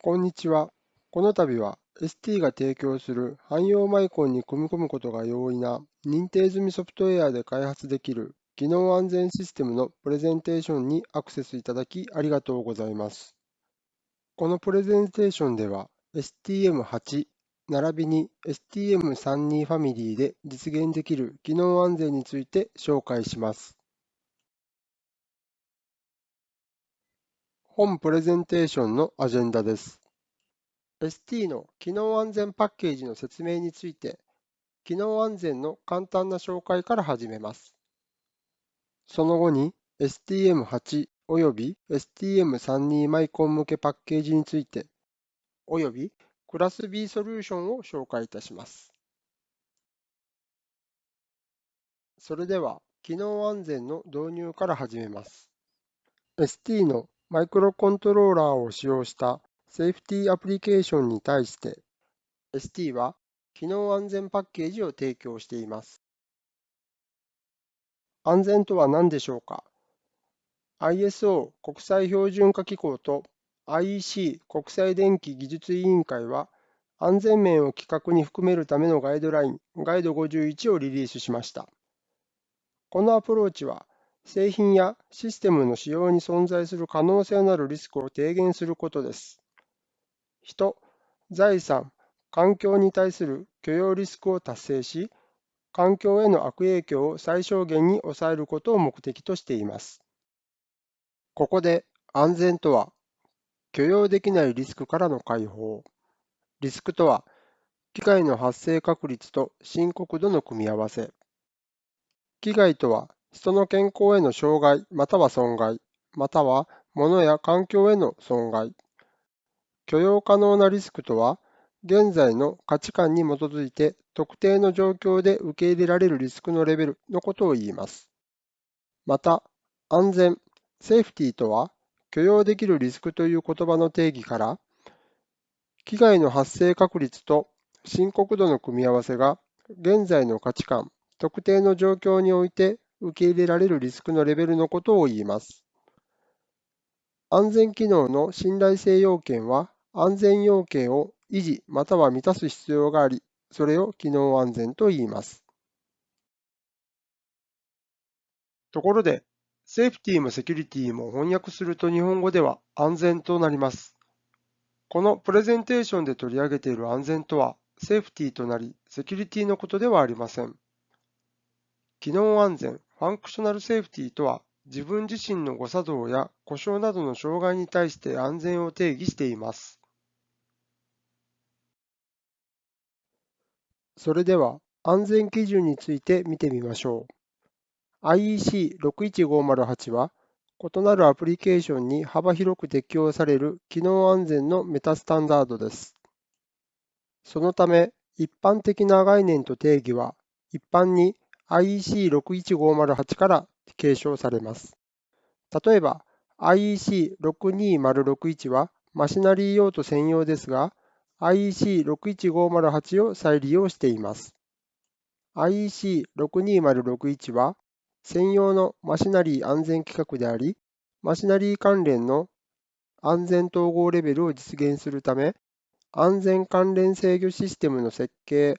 こんにちは。この度は ST が提供する汎用マイコンに組み込むことが容易な認定済みソフトウェアで開発できる機能安全システムのプレゼンテーションにアクセスいただきありがとうございます。このプレゼンテーションでは STM8 並びに STM32 ファミリーで実現できる機能安全について紹介します。本プレゼンテーションのアジェンダです。ST の機能安全パッケージの説明について、機能安全の簡単な紹介から始めます。その後に STM8 および STM32 マイコン向けパッケージについて、およびクラス B ソリューションを紹介いたします。それでは、機能安全の導入から始めます。ST のマイクロコントローラーを使用したセーフティーアプリケーションに対して ST は機能安全パッケージを提供しています。安全とは何でしょうか ?ISO 国際標準化機構と IEC 国際電気技術委員会は安全面を規格に含めるためのガイドラインガイド51をリリースしました。このアプローチは製品やシステムの使用に存在する可能性のあるリスクを低減することです。人、財産、環境に対する許容リスクを達成し、環境への悪影響を最小限に抑えることを目的としています。ここで安全とは、許容できないリスクからの解放。リスクとは、機械の発生確率と深刻度の組み合わせ。危害とは、人の健康への障害または損害、または物や環境への損害。許容可能なリスクとは、現在の価値観に基づいて特定の状況で受け入れられるリスクのレベルのことを言います。また、安全、セーフティーとは、許容できるリスクという言葉の定義から、危害の発生確率と深刻度の組み合わせが現在の価値観、特定の状況において受け入れられるリスクのレベルのことを言います。安全機能の信頼性要件は、安全要件を維持または満たす必要があり、それを機能安全と言います。ところで、セーフティーもセキュリティも翻訳すると日本語では安全となります。このプレゼンテーションで取り上げている安全とは、 safety となり、 security のことではありません。機能安全、 functional safety とは、自分自身の誤作動や故障などの障害に対して安全を定義しています。それでは、安全基準について見てみましょう。IEC61508 は、異なるアプリケーションに幅広く適用される機能安全のメタスタンダードです。そのため、一般的な概念と定義は、一般に IEC61508 から継承されます。例えば IEC62061 はマシナリー用途専用ですが IEC61508 を再利用しています。IEC62061 は専用のマシナリー安全規格であり、マシナリー関連の安全統合レベルを実現するため、安全関連制御システムの設計、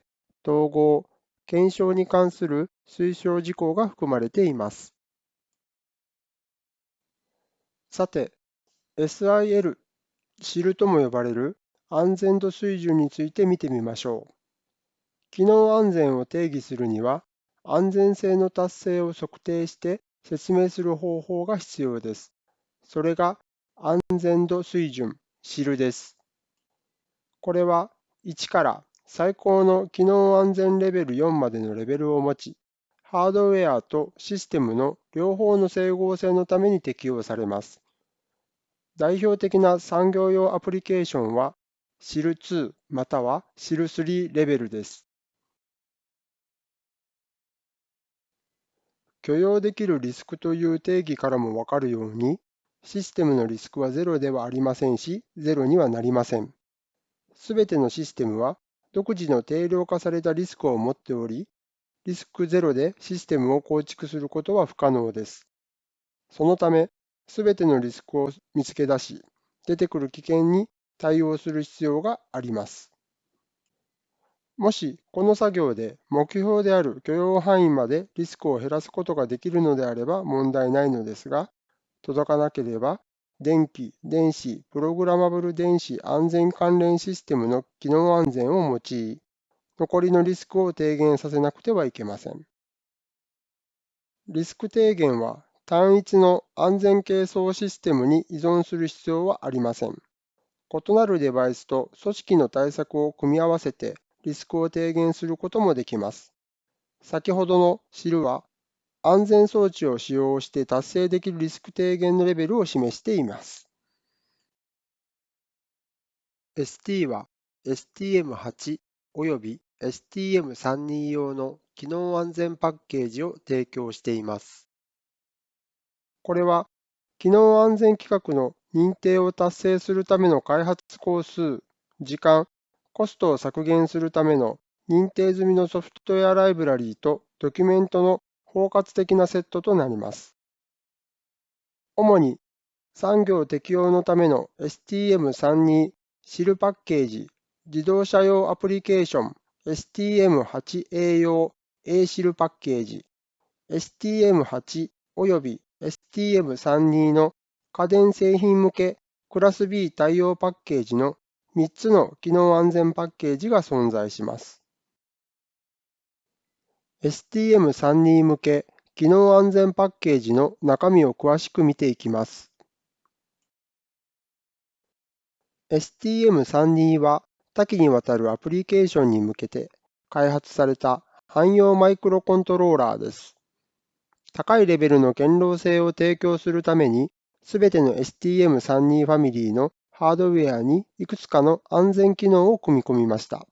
統合、検証に関する推奨事項が含まれています。さて、SIL、シルとも呼ばれる安全度水準について見てみましょう。機能安全を定義するには、安全性の達成を測定して説明する方法が必要です。それが安全度水準、シルです。これは1から最高の機能安全レベル4までのレベルを持ち、ハードウェアとシステムの両方の整合性のために適用されます。代表的な産業用アプリケーションは SIL2 または SIL3 レベルです。許容できるリスクという定義からもわかるように、システムのリスクは0ではありませんし、0にはなりません。すべてのシステムは独自の定量化されたリスクを持っており、リスクゼロでシステムを構築することは不可能です。そのため、すべてのリスクを見つけ出し、出てくる危険に対応する必要があります。もしこの作業で目標である許容範囲までリスクを減らすことができるのであれば問題ないのですが、届かなければ電気、電子、プログラマブル電子安全関連システムの機能安全を用い、残りのリスクを低減させなくてはいけません。リスク低減は単一の安全係争システムに依存する必要はありません。異なるデバイスと組織の対策を組み合わせてリスクを低減することもできます。先ほどのるは、安全装置を使用して達成できるリスク低減のレベルを示しています。ST は STM8 および STM32 用の機能安全パッケージを提供しています。これは機能安全規格の認定を達成するための開発工数、時間、コストを削減するための認定済みのソフトウェアライブラリーとドキュメントの包括的なセットとなります。主に産業適用のための STM32 シルパッケージ、自動車用アプリケーション STM8A 用 A シルパッケージ、STM8 および STM32 の家電製品向けクラス B 対応パッケージの3つの機能安全パッケージが存在します。STM32 向け機能安全パッケージの中身を詳しく見ていきます。STM32 は多岐にわたるアプリケーションに向けて開発された汎用マイクロコントローラーです。高いレベルの堅牢性を提供するために、すべての STM32 ファミリーのハードウェアにいくつかの安全機能を組み込みました。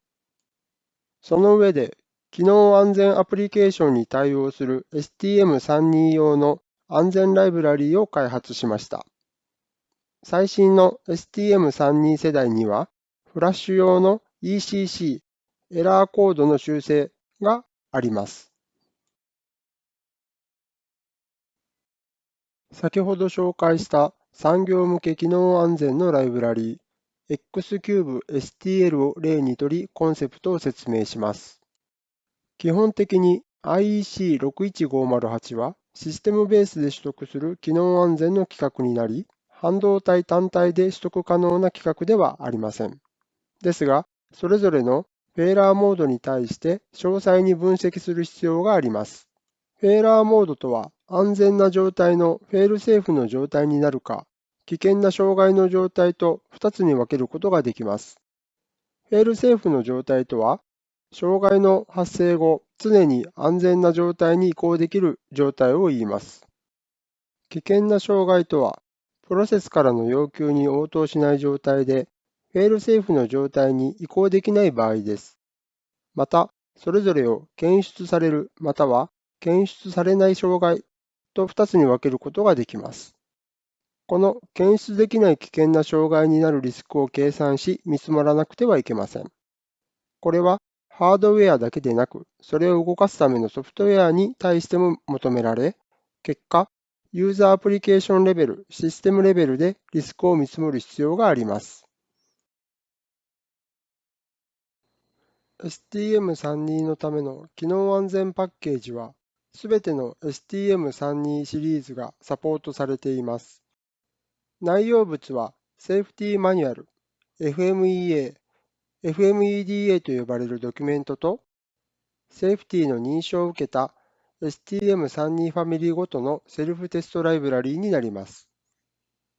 その上で、機能安全アプリケーションに対応する STM32 用の安全ライブラリーを開発しました。最新の STM32 世代には、フラッシュ用の ECC エラーコードの修正があります。先ほど紹介した産業向け機能安全のライブラリー XCubeSTL を例にとりコンセプトを説明します。基本的に IEC61508 はシステムベースで取得する機能安全の規格になり、半導体単体で取得可能な規格ではありません。ですが、それぞれのフェーラーモードに対して詳細に分析する必要があります。フェーラーモードとは安全な状態のフェールセーフの状態になるか、危険な障害の状態と2つに分けることができます。フェールセーフの状態とは、障害の発生後、常に安全な状態に移行できる状態を言います。危険な障害とは、プロセスからの要求に応答しない状態で、フェールセーフの状態に移行できない場合です。また、それぞれを検出されるまたは検出されない障害と2つに分けることができます。この検出できない危険な障害になるリスクを計算し見積もらなくてはいけません。これはハードウェアだけでなく、それを動かすためのソフトウェアに対しても求められ、結果、ユーザーアプリケーションレベル、システムレベルでリスクを見積もる必要があります。STM32 のための機能安全パッケージはすべての STM32 シリーズがサポートされています。内容物はセーフティーマニュアル、FMEA、FMEDA と呼ばれるドキュメントと、セーフティーの認証を受けた STM32 ファミリーごとのセルフテストライブラリーになります。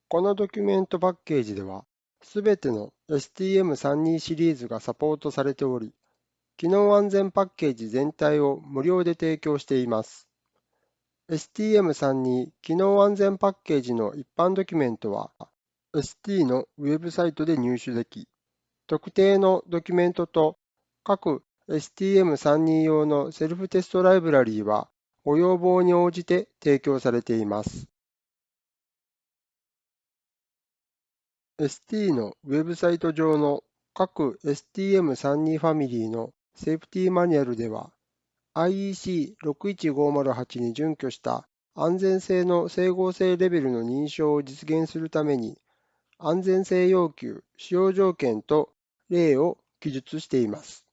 このドキュメントパッケージでは、すべての STM32 シリーズがサポートされており、機能安全パッケージ全体を無料で提供しています。STM32 機能安全パッケージの一般ドキュメントは ST のウェブサイトで入手でき、特定のドキュメントと各 STM32 用のセルフテストライブラリーはご要望に応じて提供されています。ST のウェブサイト上の各 STM32 ファミリーのセーフティーマニュアルでは IEC61508 に準拠した安全性の整合性レベルの認証を実現するために安全性要求、使用条件と例を記述しています。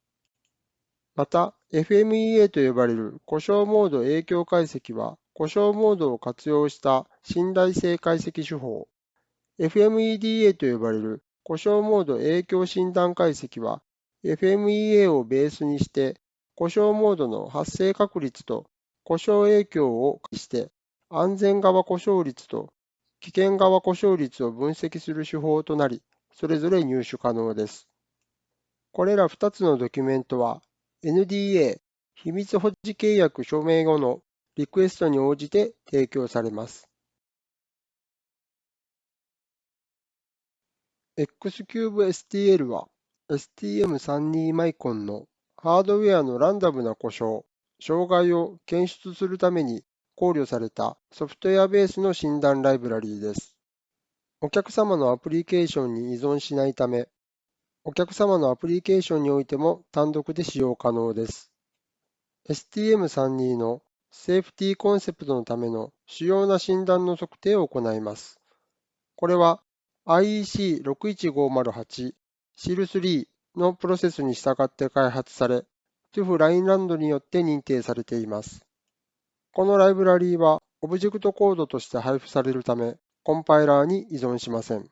また、FMEA と呼ばれる故障モード影響解析は、故障モードを活用した信頼性解析手法。FMEDA と呼ばれる故障モード影響診断解析は、FMEA をベースにして、故障モードの発生確率と故障影響をして、安全側故障率と危険側故障率を分析する手法となり、それぞれ入手可能です。これら2つのドキュメントは、NDA 秘密保持契約署名後のリクエストに応じて提供されます。XCubeSTL は STM32 マイコンのハードウェアのランダムな故障、障害を検出するために考慮されたソフトウェアベースの診断ライブラリーです。お客様のアプリケーションに依存しないため、お客様のアプリケーションにおいても単独で使用可能です。STM32 のセーフティーコンセプトのための主要な診断の測定を行います。これは IEC61508 SIL3 のプロセスに従って開発され、TÜV ラインランドによって認定されています。このライブラリーはオブジェクトコードとして配布されるため、コンパイラーに依存しません。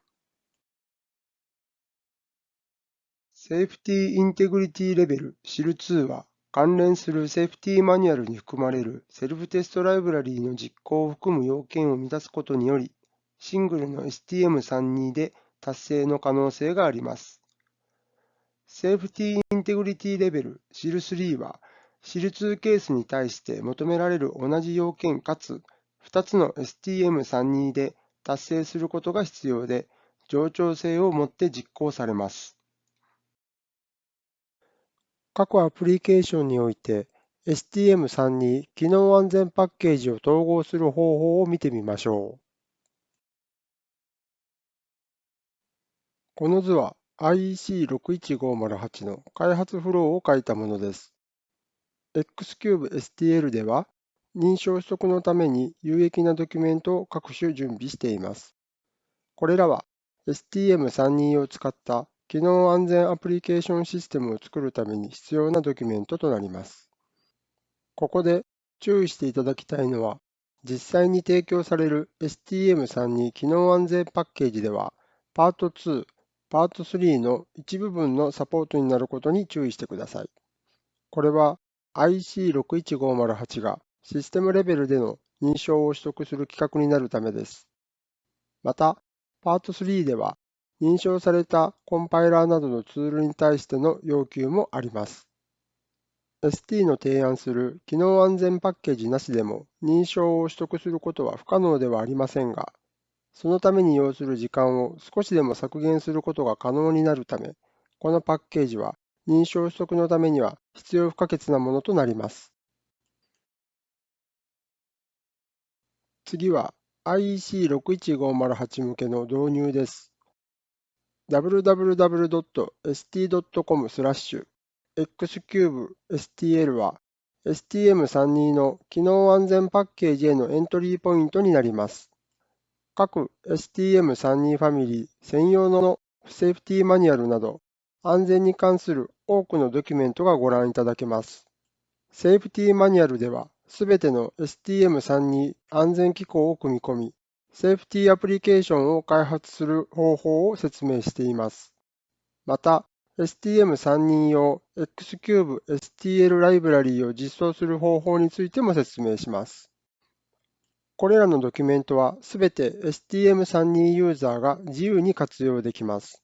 safety integrity level SIL2 は関連するセーフティーマニュアルに含まれるセルフテストライブラリーの実行を含む要件を満たすことにより、シングルの STM32 で達成の可能性があります。セーフティーインテグリティレベル SIL3 はシル2ケースに対して求められる同じ要件かつ2つの STM32 で達成することが必要で、冗長性を持って実行されます。各アプリケーションにおいて STM32 機能安全パッケージを統合する方法を見てみましょう。この図は IEC61508 の開発フローを書いたものです。XCubeSTL では、認証取得のために有益なドキュメントを各種準備しています。これらは STM32 を使った機能安全アプリケーションシステムを作るために必要なドキュメントとなります。ここで注意していただきたいのは、実際に提供される STM32 機能安全パッケージでは、パート2、パート3の一部分のサポートになることに注意してください。これは IC61508 がシステムレベルでの認証を取得する規格になるためです。また、パート3では認証されたコンパイラーなどのツールに対しての要求もあります。ST の提案する機能安全パッケージなしでも認証を取得することは不可能ではありませんが、そのために要する時間を少しでも削減することが可能になるため、このパッケージは認証取得のためには必要不可欠なものとなります。次は IEC61508 向けの導入です。www.st.com スラッシュ xcubestl は STM32 の機能安全パッケージへのエントリーポイントになります。各 STM32 ファミリー専用のセーフティーマニュアルなど安全に関する多くのドキュメントがご覧いただけます。セーフティーマニュアルでは、すべての STM32 安全機構を組み込み、セーフティーアプリケーションを開発する方法を説明しています。また、STM32 用 Xcube STL ライブラリーを実装する方法についても説明します。これらのドキュメントはすべて STM32 ユーザーが自由に活用できます。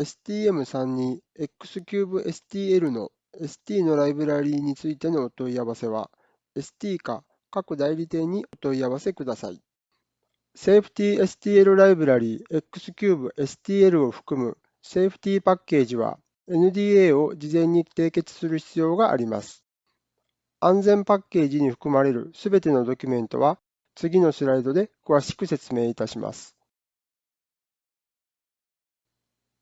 STM32 XCubeSTL の ST のライブラリーについてのお問い合わせは、ST か各代理店にお問い合わせください。セーフティ STL ライブラリー XCubeSTL を含むセーフティパッケージは NDA を事前に締結する必要があります。安全パッケージに含まれるすべてのドキュメントは次のスライドで詳しく説明いたします。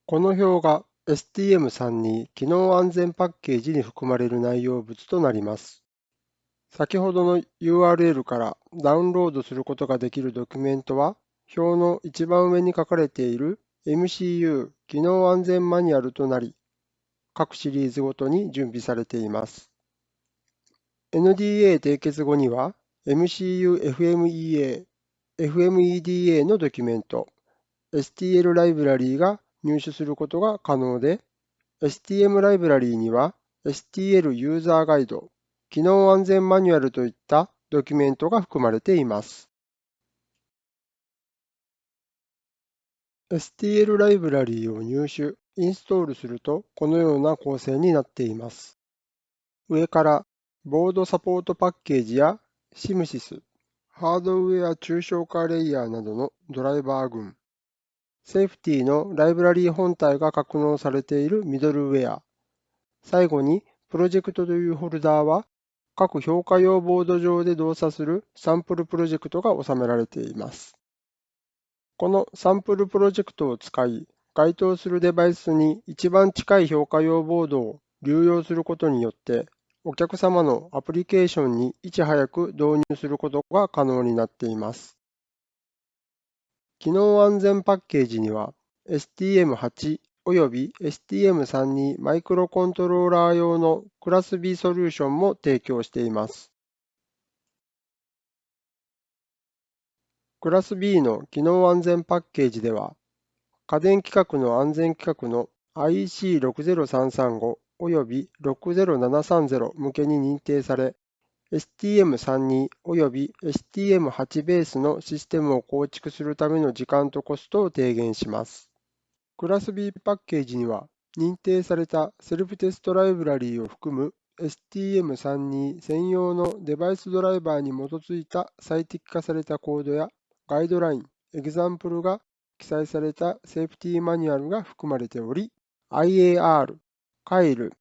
この表が STM32 機能安全パッケージに含まれる内容物となります。先ほどの URL からダウンロードすることができるドキュメントは表の一番上に書かれている MCU 機能安全マニュアルとなり、各シリーズごとに準備されています。NDA 締結後には MCU FMEA、FMEDA のドキュメント、STL ライブラリーが入手することが可能で、STM ライブラリーには STL ユーザーガイド、機能安全マニュアルといったドキュメントが含まれています。STL ライブラリーを入手、インストールするとこのような構成になっています。上からボードサポートパッケージや SIMSYS、ハードウェア抽象化レイヤーなどのドライバー群、セーフティのライブラリー本体が格納されているミドルウェア。最後に、プロジェクトというフォルダーは、各評価用ボード上で動作するサンプルプロジェクトが収められています。このサンプルプロジェクトを使い、該当するデバイスに一番近い評価用ボードを流用することによって、お客様のアプリケーションにいち早く導入することが可能になっています。機能安全パッケージには STM8 および STM32 マイクロコントローラー用のクラス B ソリューションも提供しています。クラス B の機能安全パッケージでは、家電規格の安全規格の IEC60335 および60730向けに認定され、STM32 および STM8 ベースのシステムを構築するための時間とコストを低減します。クラス B パッケージには、認定されたセルフテストライブラリーを含む STM32 専用のデバイスドライバーに基づいた最適化されたコードやガイドライン、エグザンプルが記載されたセーフティーマニュアルが含まれており、IAR、CAIL、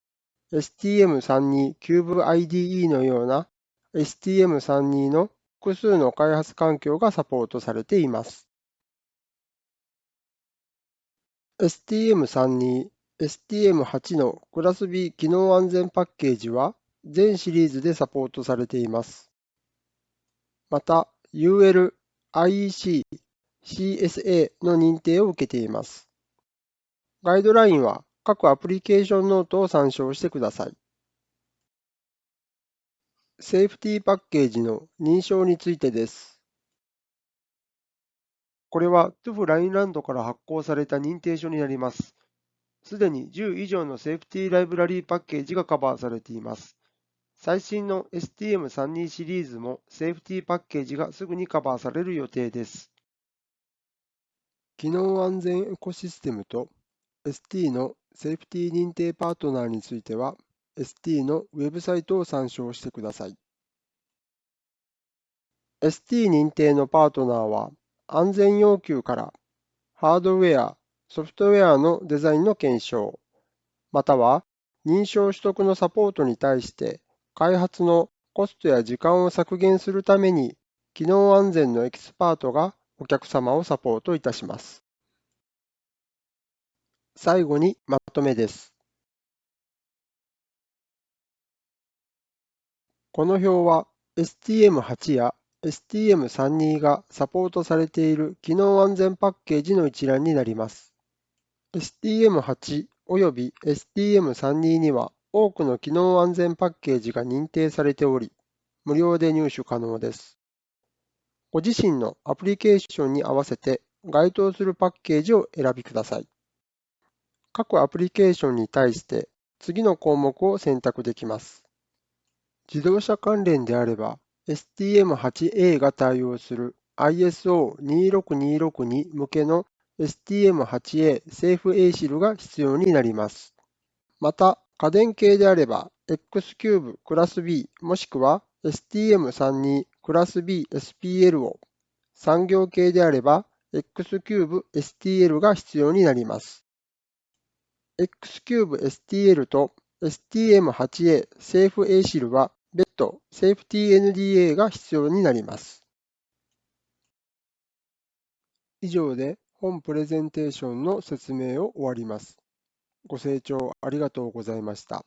STM32 Cube IDE のような STM32 の複数の開発環境がサポートされています。STM32、STM8 のクラス B 機能安全パッケージは全シリーズでサポートされています。また、UL、IEC、CSA の認定を受けています。ガイドラインは各アプリケーションノートを参照してください。セーフティーパッケージの認証についてです。これは TUF ラインランドから発行された認定書になります。すでに10以上のセーフティーライブラリーパッケージがカバーされています。最新の STM32 シリーズもセーフティーパッケージがすぐにカバーされる予定です。機能安全エコシステムと ST のセーフティ認定パートナーについては ST のウェブサイトを参照してください。ST 認定のパートナーは、安全要求からハードウェア、ソフトウェアのデザインの検証、または認証取得のサポートに対して開発のコストや時間を削減するために機能安全のエキスパートがお客様をサポートいたします。最後にまとめです。この表は STM8 や STM32 がサポートされている機能安全パッケージの一覧になります。STM8 および STM32 には多くの機能安全パッケージが認定されており、無料で入手可能です。ご自身のアプリケーションに合わせて該当するパッケージを選びください。各アプリケーションに対して次の項目を選択できます。自動車関連であれば、STM8A が対応する ISO26262 向けの STM8A セーフ ASIL が必要になります。また、家電系であれば、Xcube クラス B もしくは STM32 クラス B SPL を、産業系であれば Xcube STL が必要になります。Xcube STL と STM8A セーフ ASIL は別途セーフ TNDA が必要になります。以上で本プレゼンテーションの説明を終わります。ご清聴ありがとうございました。